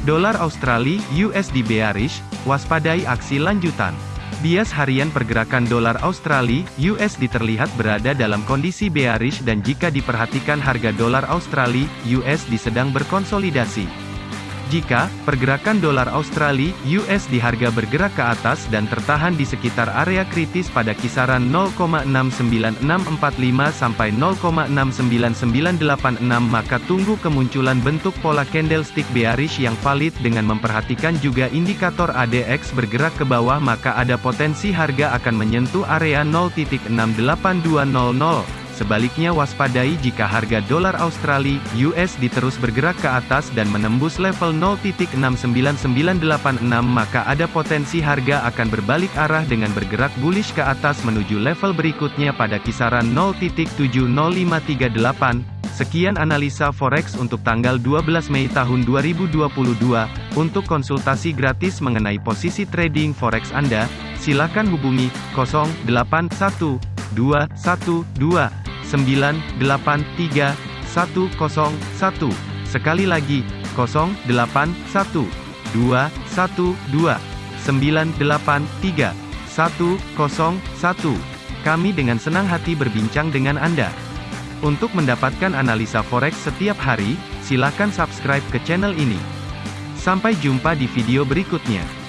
Dolar Australia USD bearish, waspadai aksi lanjutan. Bias harian pergerakan dolar Australia USD terlihat berada dalam kondisi bearish dan jika diperhatikan harga dolar Australia USD sedang berkonsolidasi. Jika pergerakan dolar Australia (US) di harga bergerak ke atas dan tertahan di sekitar area kritis pada kisaran 0,69645 sampai 0,69986 maka tunggu kemunculan bentuk pola candlestick bearish yang valid dengan memperhatikan juga indikator ADX bergerak ke bawah maka ada potensi harga akan menyentuh area 0.68200 Sebaliknya waspadai jika harga dolar Australia (USD) terus bergerak ke atas dan menembus level 0.69986 maka ada potensi harga akan berbalik arah dengan bergerak bullish ke atas menuju level berikutnya pada kisaran 0.70538. Sekian analisa forex untuk tanggal 12 Mei tahun 2022. Untuk konsultasi gratis mengenai posisi trading forex Anda, silakan hubungi 081212 983 101. Sekali lagi, 081 212 983 101. Kami dengan senang hati berbincang dengan Anda. Untuk mendapatkan analisa forex setiap hari, silakan subscribe ke channel ini. Sampai jumpa di video berikutnya.